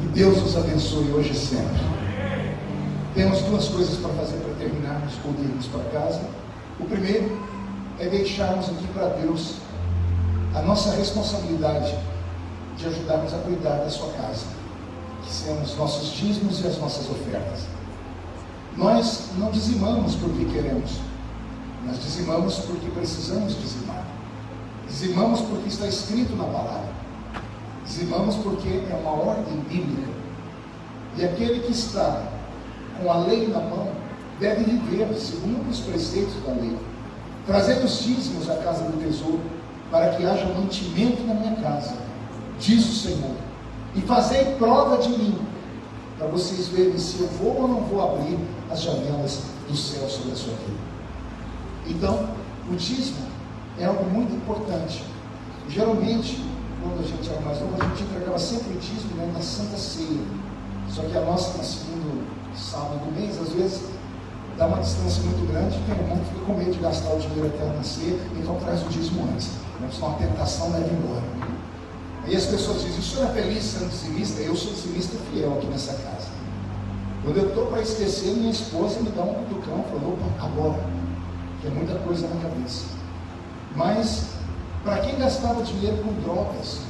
Que Deus nos abençoe hoje e sempre. Temos duas coisas para fazer para terminarmos ou irmos para casa. O primeiro é deixarmos aqui para Deus a nossa responsabilidade de ajudarmos a cuidar da sua casa, que são os nossos dízimos e as nossas ofertas. Nós não dizimamos porque queremos, nós dizimamos porque precisamos dizimar. Dizimamos porque está escrito na palavra. Dizimamos porque é uma ordem bíblica. E aquele que está com a lei na mão deve viver segundo os preceitos da lei. Trazendo os dízimos à casa do tesouro, para que haja mantimento na minha casa, diz o Senhor, e fazei prova de mim, para vocês verem se eu vou ou não vou abrir as janelas do céu sobre a sua vida. Então, o dízimo é algo muito importante. Geralmente, quando a gente era mais novo, a gente entregava sempre o dízimo né, na Santa Ceia. Só que a nossa, no segundo sábado do mês, às vezes dá uma distância muito grande, tem um mundo fica com medo de gastar o dinheiro até nascer, então traz o dízimo antes. Né? Senão a tentação leva embora. Aí as pessoas dizem, o senhor é feliz sendo dizimista? Eu sou dizimista fiel aqui nessa casa. Quando eu estou para esquecer, minha esposa me dá um cutucão, falou, opa, agora. Tem muita coisa na cabeça. Mas, para quem gastava dinheiro com drogas,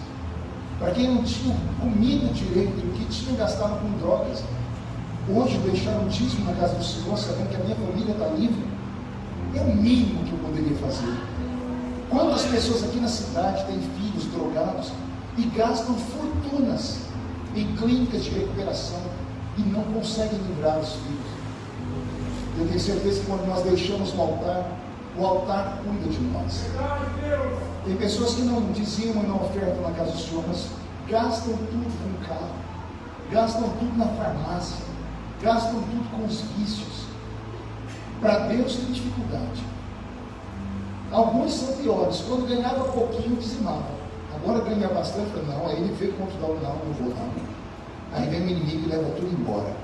para quem não tinha comido direito, o que tinha gastado com drogas, hoje deixar um dízimo na casa do Senhor, sabendo que a minha família está livre, é o mínimo que eu poderia fazer. Quantas pessoas aqui na cidade têm filhos drogados e gastam fortunas em clínicas de recuperação e não conseguem livrar os filhos? Eu tenho certeza que quando nós deixamos o altar, o altar cuida de nós. Tem pessoas que não dizimam e não ofertam na casa do Senhor, mas gastam tudo com carro, gastam tudo na farmácia, gastam tudo com os vícios. Para Deus tem dificuldade. Alguns são piores. Quando ganhava pouquinho, dizimava. Agora ganha bastante, não. Aí ele veio contra o não, não vou não. Aí vem o inimigo e leva tudo embora.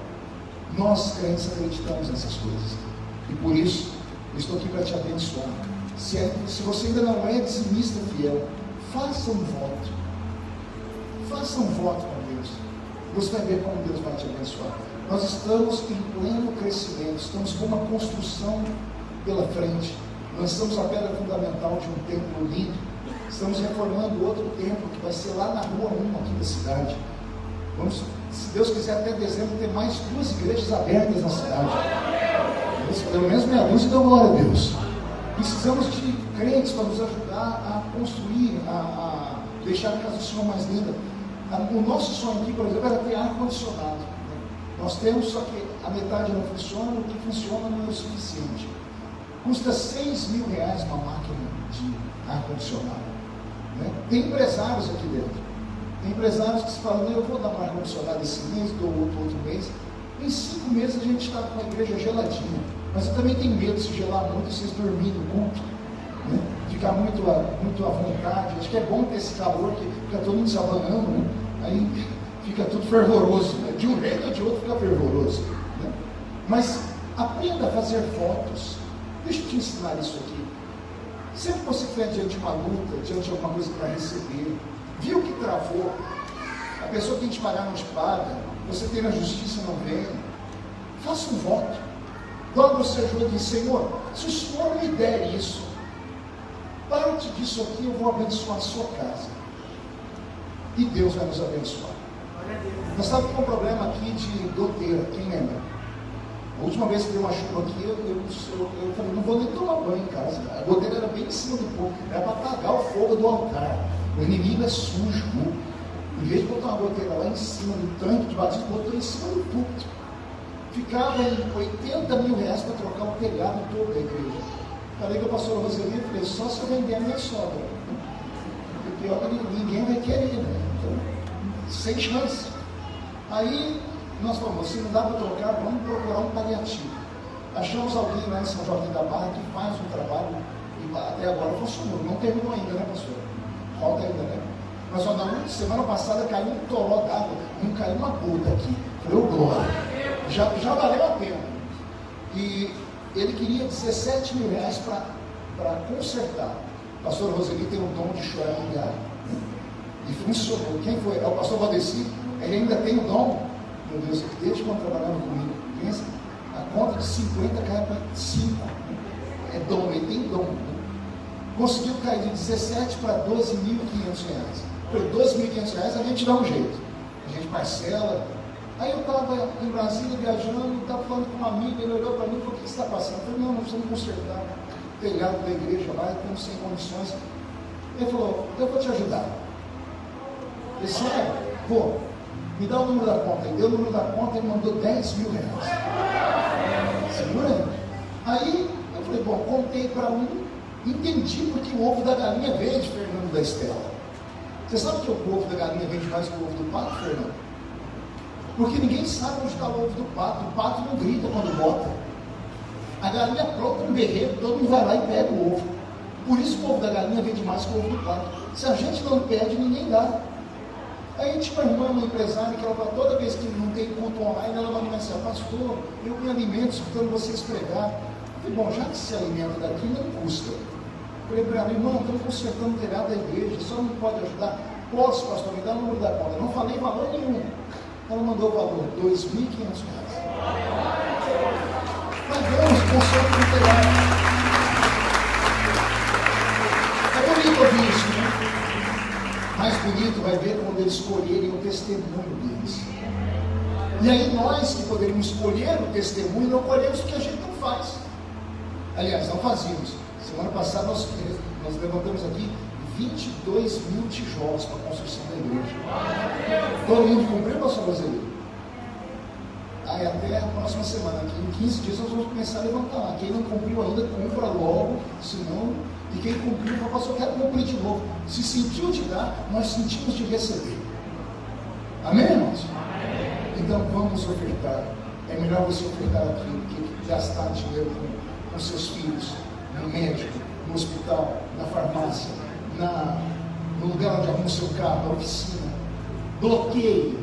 Nós, crentes, acreditamos nessas coisas. E por isso, estou aqui para te abençoar. Se, é, se você ainda não é dizimista fiel, faça um voto. Faça um voto com Deus. Você vai ver como Deus vai te abençoar. Nós estamos em pleno crescimento, estamos com uma construção pela frente. Lançamos a pedra fundamental de um templo lindo. Estamos reformando outro templo que vai ser lá na rua 1 aqui da cidade. Vamos, se Deus quiser, até dezembro ter mais duas igrejas abertas na cidade. Pelo menos meia dúzia, então glória a Deus. Precisamos de crentes para nos ajudar a construir, a, a deixar a casa do Senhor mais linda. O nosso sonho aqui, por exemplo, era ter ar-condicionado. Nós temos, só que a metade não funciona, o que funciona não é o suficiente. Custa 6 mil reais uma máquina de ar-condicionado. Né? Tem empresários aqui dentro. Tem empresários que se falam, eu vou dar um ar-condicionado esse mês, dou outro, outro mês. Em cinco meses a gente está com a igreja geladinha. Mas eu também tenho medo de se gelar muito, vocês dormirem no culto. Né? Ficar muito, muito à vontade. Acho que é bom ter esse calor que fica todo mundo se abanando, né? Aí fica tudo fervoroso. Né? De um jeito ou de outro fica fervoroso. Né? Mas aprenda a fazer fotos. Deixa eu te ensinar isso aqui. Sempre que você estiver diante de uma luta, diante de alguma coisa para receber, viu que travou, a pessoa tem que te pagar te paga, você tem na justiça não vem, faça um voto. Dobra o seu joelho e diz, Senhor, se o Senhor me der isso, parte disso aqui eu vou abençoar a sua casa. E Deus vai nos abençoar. Nós estávamos com um problema aqui de goteira, quem lembra? A última vez que deu uma chuva aqui, eu, eu, eu, eu falei, não vou nem tomar banho em casa. A goteira era bem em cima do fogo, era para apagar o fogo do altar. O inimigo é sujo. Em vez de botar uma goteira lá em cima do tanque de batismo, botou em cima do púlpito. Ficava em 80 mil reais para trocar o telhado todo da igreja. Falei com a pastora Roseli e falei, só se eu vender a minha sogra. Porque pior que ninguém vai querer, né? Então, sem chance. Aí nós falamos, se não dá para trocar, vamos procurar um paliativo. Achamos alguém lá em São Joaquim da Barra que faz um trabalho e até agora funcionou. Não terminou ainda, né, pastor? Falta ainda, né? Mas ó, na semana passada caiu um toró d'água, não caiu uma gota aqui. Falei, ô glória. Já, já valeu a pena. E ele queria 17 mil reais para consertar. O pastor Roseli tem o dom de chorar em. E funcionou. Quem foi? É o pastor Valdeci. Ele ainda tem o dom. Meu Deus, desde quando trabalhando comigo, pensa, a conta de 50 cai para 5. É dom, ele tem dom. Conseguiu cair de 17 para 12.500 reais. Por 12.500 reais a gente dá um jeito. A gente parcela. Aí eu estava em Brasília viajando, estava falando com um amigo, ele olhou para mim e falou, o que está passando? Eu falei, não, nós precisamos consertar o telhado da igreja lá, estamos sem condições. Ele falou, eu vou te ajudar. Disse, é, vou. Me dá o número da conta. Ele deu o número da conta e mandou 10 mil reais. Segura aí. Aí eu falei, bom, contei para um, entendi porque o ovo da galinha veio de Fernando da Estela. Você sabe que o ovo da galinha vende mais que o ovo do pato, Fernando? Porque ninguém sabe onde está o ovo do pato. O pato não grita quando bota. A galinha pronta no berreiro, todo mundo vai lá e pega o ovo. Por isso o ovo da galinha vende mais que o ovo do pato. Se a gente não pede, ninguém dá. Aí tinha uma irmã, uma empresária, que ela toda vez que não tem ponto online, ela manda mensagem, pastor, eu me alimento escutando vocês pregar. Eu falei, bom, já que se alimenta daqui, não custa. Eu falei para ela, irmã, estamos consertando o telhado da igreja, só não pode ajudar. Posso, pastor, me dá o número da conta. Não falei valor nenhum. Ela mandou o valor, R$ 2.500. Pagamos, conserto do telhado. É bonito ouvir isso? Mais bonito vai ver quando eles escolherem o testemunho deles. E aí nós que poderíamos escolher o testemunho, não colhemos o que a gente não faz. Aliás, não fazíamos. Semana passada nós, nós levantamos aqui 22 mil tijolos para a construção da igreja. Todo mundo cumpriu, pastor brasileiro? Aí até a próxima semana, aqui em 15 dias nós vamos começar a levantar. Quem não cumpriu ainda, cumpra logo, senão. E quem cumpriu, fala, pastor, eu quero cumprir de novo. Se sentiu de dar, nós sentimos de receber. Amém, irmãos? Então vamos ofertar. É melhor você ofertar aqui do que gastar dinheiro com, com seus filhos, no médico, no hospital, na farmácia, na, no lugar onde arruma o seu carro, na oficina. Bloqueie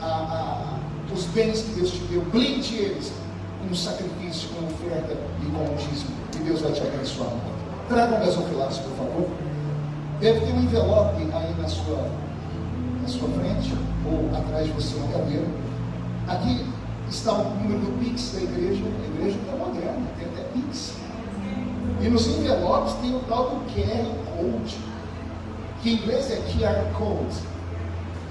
a- a- os bens que Deus te deu, blinde eles com sacrifício, com oferta e com dízimo. E Deus vai te abençoar. Tragam gasofilados, por favor. Deve ter um envelope aí na sua, na sua frente, ou atrás de você, uma cadeira. Aqui está o número do Pix da igreja. A igreja está moderna, tem até Pix. E nos envelopes tem o tal do QR Code, que em inglês é QR Code.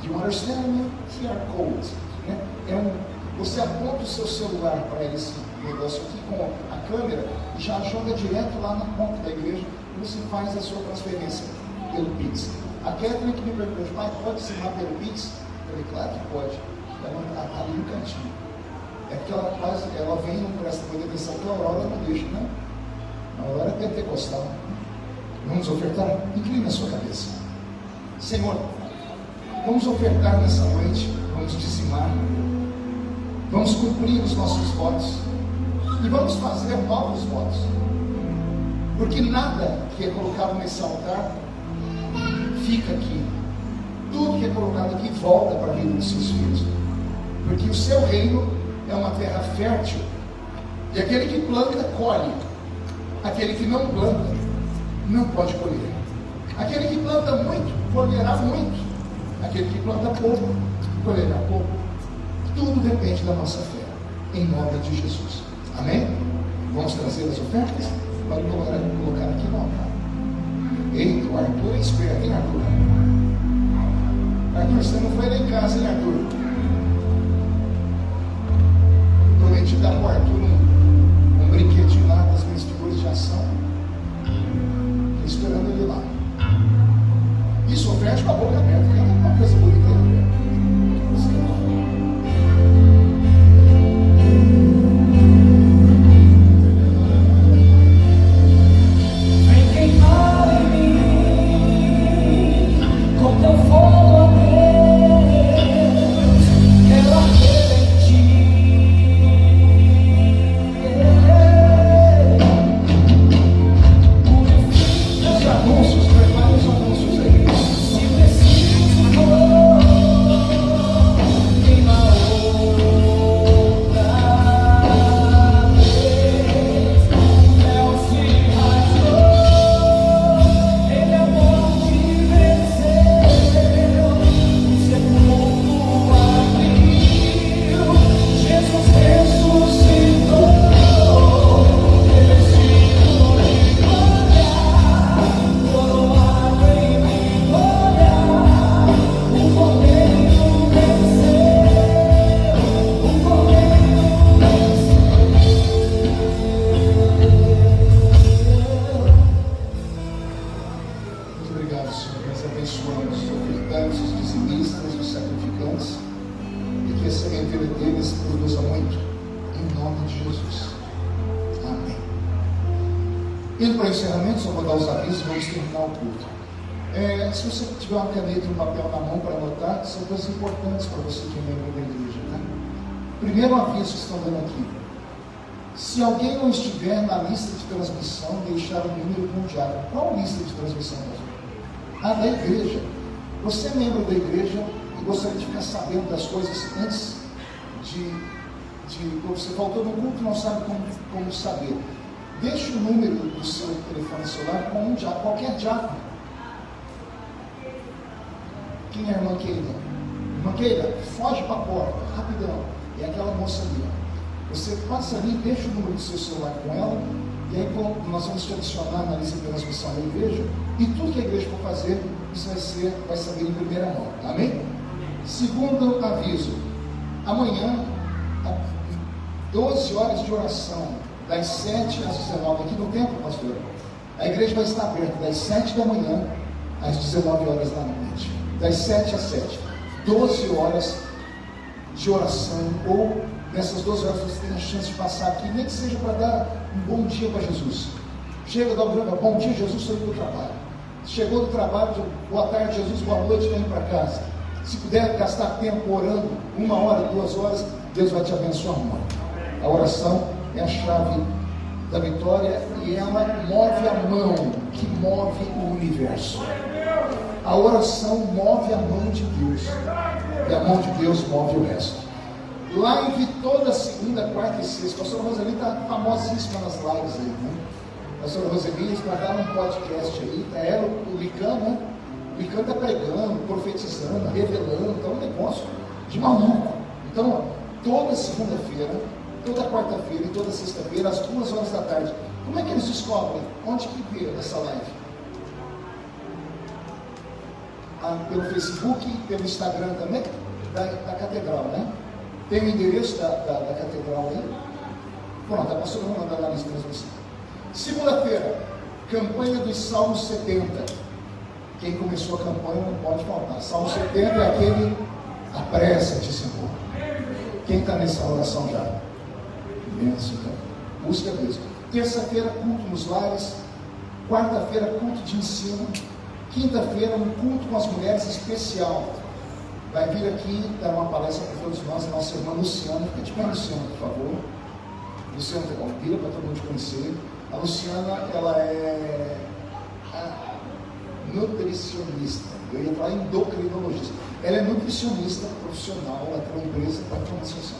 You understand me? QR Code. Né? É um, você aponta o seu celular para esse negócio aqui com a câmera já joga direto lá na conta da igreja e você faz a sua transferência pelo Pix. A Catherine que me perguntou, pai, pode lá pelo Pix? Eu falei, claro que pode. Ela está ali no cantinho. É porque ela quase, ela vem não presta muita atenção, que a Aurora não deixa, né? A Aurora é pentecostal. Vamos ofertar? Inclina a sua cabeça. Senhor, vamos ofertar nessa noite, vamos dizimar, vamos cumprir os nossos votos e vamos fazer novos votos. Porque nada que é colocado nesse altar fica aqui. Tudo que é colocado aqui volta para a vida dos seus filhos. Porque o seu reino é uma terra fértil. E aquele que planta, colhe. Aquele que não planta, não pode colher. Aquele que planta muito, colherá muito. Aquele que planta pouco, colherá pouco. Tudo depende da nossa fé. Em nome de Jesus. Amém? Vamos trazer as ofertas? Pode colocar, aqui no altar. Eita, o Arthur é esperto, hein, Arthur? Arthur, você não foi lá em casa, hein, Arthur? Prometi dar para o Arthur um, um brinquedinho lá das minhas figuras de ação. Estou esperando ele lá. Isso, oferte com a boca aberta, que é uma coisa bonita Primeiro aviso que estão dando aqui. Se alguém não estiver na lista de transmissão, deixar o número com o diário. Qual lista de transmissão? A da igreja. Você é membro da igreja e gostaria de ficar sabendo das coisas antes de. de você faltou no culto não sabe como, como saber. Deixe o número do seu telefone celular com um diácono, qualquer diácono. Quem é a irmã Keila? Irmã Keila, foge para a porta, rapidão. É aquela moça ali. ó. Você passa ali, deixa o número do seu celular com ela, e aí nós vamos te adicionar na lista de transmissão da igreja, e tudo que a igreja for fazer, isso vai ser, vai saber em primeira mão. Amém? Segundo aviso, amanhã, a- 12 horas de oração, das 7 às 19, aqui no templo, pastor. A igreja vai estar aberta das 7 da manhã às 19 horas da noite. Das 7 às 7. 12 horas de oração, ou nessas 12 horas você tem a chance de passar aqui, nem que seja para dar um bom dia para Jesus. Chega, dá um bom dia, Jesus, estou indo para o trabalho. Chegou do trabalho, boa tarde, Jesus, boa noite, indo para casa. Se puder gastar tempo orando, uma hora, duas horas, Deus vai te abençoar muito. A oração é a chave da vitória e ela move a mão que move o universo. A oração move a mão de Deus. E a mão de Deus move o resto. Live toda segunda, quarta e sexta. A pastora Roseli está famosíssima nas lives aí, né? A pastora Roseli, eles marcaram um podcast aí, tá ela, o Lican, né? O Lican está pregando, profetizando, revelando, é um negócio de maluco. Então, toda segunda-feira, toda quarta-feira e toda sexta-feira, às duas horas da tarde. Como é que eles descobrem? Onde que vê essa live? Ah, pelo Facebook pelo Instagram também, da, da Catedral, né? Tem o endereço da, da, da Catedral aí. Pronto, a pastora vai mandar lá na transmissão. Segunda-feira, campanha dos Salmos 70. Quem começou a campanha não pode faltar. Salmo 70 é aquele apressa-te, Senhor. Quem está nessa oração já? Imenso, então. Busca Deus. Terça-feira, culto nos lares. Quarta-feira, culto de ensino. Quinta-feira, um culto com as mulheres especial. Vai vir aqui dar uma palestra para todos nós, a nossa irmã Luciana. Fica de pé, Luciana, por favor. Luciana, vira para todo mundo conhecer. A Luciana, ela é nutricionista. Eu ia falar endocrinologista. Ela é nutricionista profissional, ela tem uma empresa para transição.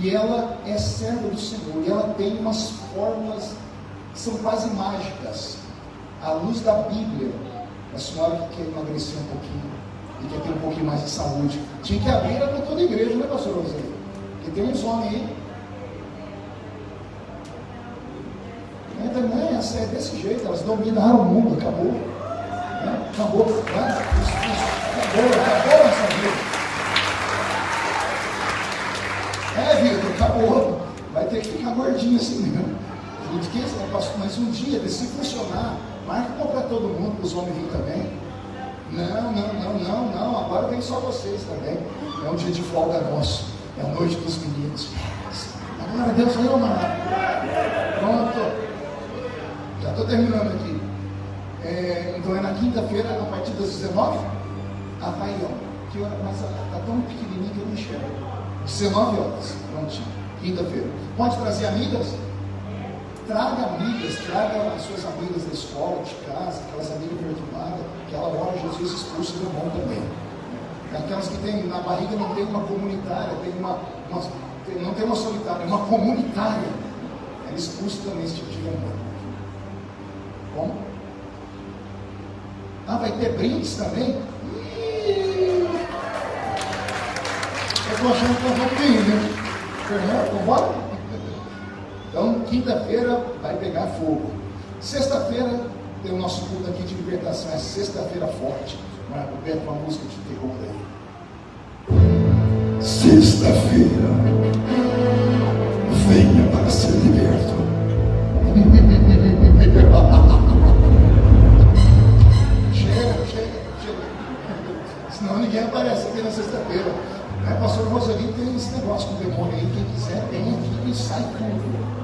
E ela é serva do Senhor. E ela tem umas fórmulas que são quase mágicas. À luz da Bíblia, a senhora que quer emagrecer um pouquinho e quer ter um pouquinho mais de saúde. Tinha que abrir para toda a igreja, né, pastor Roseli? Porque tem uns homens aí. É, também, essa é desse jeito, elas dominaram o mundo, acabou. Né? Acabou, né? Isso, isso, acabou, acabou essa vida. É, Vitor, acabou. Vai ter que ficar gordinho assim mesmo. A gente quer, né, pastor, mas um dia, se funcionar, marca para todo mundo, para os homens virem também. Não, não, não, não, não. Agora vem só vocês também. É um dia de folga nosso. É a noite dos meninos. Agora Deus, eu, mano. Pronto. Já estou terminando aqui. É, então é na quinta-feira, a partir das 19 Ah, vai, ó. Que hora? Mas está tão pequenininho que eu não enxergo. 19 horas. Prontinho. Quinta-feira. Pode trazer amigas? Traga amigas, traga as suas amigas da escola, de casa, aquelas amigas perturbadas, aquela hora Jesus expulsa do bom também. Aquelas que tem na barriga não tem uma comunitária, tem uma, uma- tem- não tem uma solitária, é uma comunitária. Ela expulsa também esse tipo de demônio. Como? Ah, vai ter brindes também? Eu estou achando que eu vou ter, né? Fernando, vambora? Quinta-feira vai pegar fogo. Sexta-feira tem o nosso culto aqui de libertação, é sexta-feira forte. Marco Beto, uma música de terror aí. Sexta-feira, venha para ser liberto. Chega, chega, chega. Senão ninguém aparece aqui na sexta-feira. Né? Pastor Rosalinho tem esse negócio com o demônio aí. Quem quiser, vem aqui e sai tudo.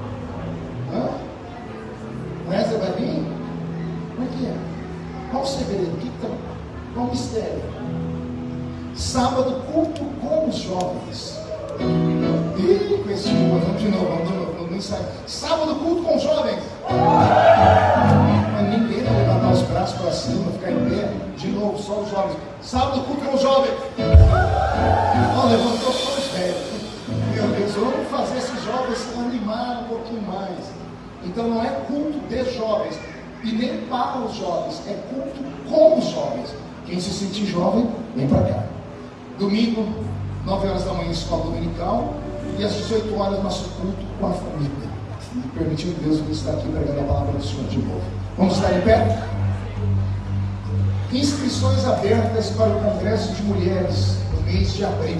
Mistério. Sábado, culto com os jovens. Ih, com esse vamos de novo, vamos de novo, no ensaio. Sábado, culto com os jovens. Mas ninguém vai levantar os braços para cima, ficar em pé. De novo, só os jovens. Sábado, culto com os jovens. Ó, levantou só os velhos. Meu Deus, vamos fazer esses jovens se animar um pouquinho mais. Então não é culto de jovens e nem para os jovens, é culto com os jovens. Quem se sentir jovem, vem para cá. Domingo, 9 horas da manhã, escola dominical, e às 18 horas, nosso culto com a família. E permitindo Deus que está aqui pregando a palavra do Senhor de novo. Vamos estar em pé? Inscrições abertas para o Congresso de Mulheres no mês de abril.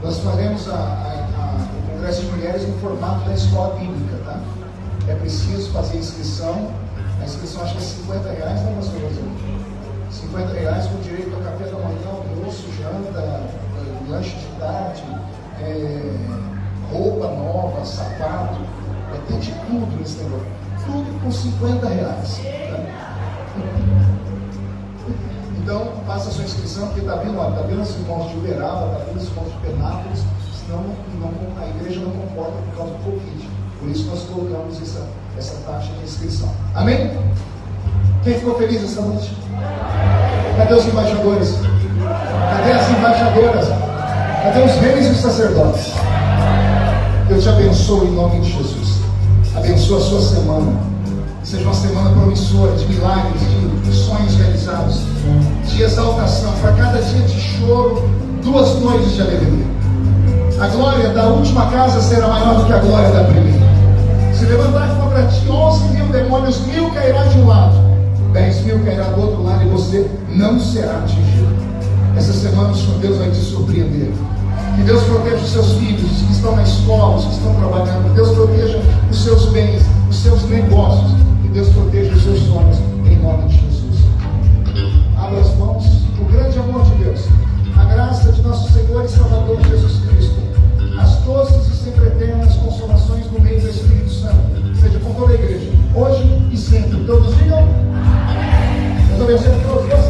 Nós faremos a, a, a, o Congresso de Mulheres no formato da escola bíblica, tá? É preciso fazer inscrição. A inscrição acho que é 50 reais, né, pastor? 50 reais com direito a café da manhã, almoço, janta, lanche de tarde, eh, roupa nova, sapato, vai ter de tudo nesse negócio. Tudo com 50 reais. tá? Então, faça sua inscrição, porque está vindo, está vindo os irmãos de Uberaba, está vindo os irmãos de Penápolis, senão não- a igreja não comporta por causa do Covid. Por isso nós colocamos essa, essa taxa de inscrição. Amém? Quem ficou feliz essa noite? Cadê os embaixadores? Cadê as embaixadoras? Cadê os reis e os sacerdotes? Deus te abençoe em nome de Jesus. Abençoa a sua semana. Seja uma semana promissora de milagres, de sonhos realizados, de exaltação. Para cada dia de choro, duas noites de alegria. A glória da última casa será maior do que a glória da primeira. Se levantar contra ti 11 mil demônios, mil cairá de um lado, 10 mil cairá do outro lado e você não será atingido. Essa semana o Senhor Deus vai te surpreender. Que Deus proteja os seus filhos, os que estão na escola, os que estão trabalhando. Que Deus proteja os seus bens, os seus negócios. Que Deus proteja os seus sonhos, em nome de Jesus. Abra as mãos, o grande amor de Deus, a graça de nosso Senhor e Salvador Jesus Cristo, as doces e sempre eternas consolações no meio do Espírito Santo, seja com toda a igreja, hoje e sempre. Todos digam. Gloria a Dios.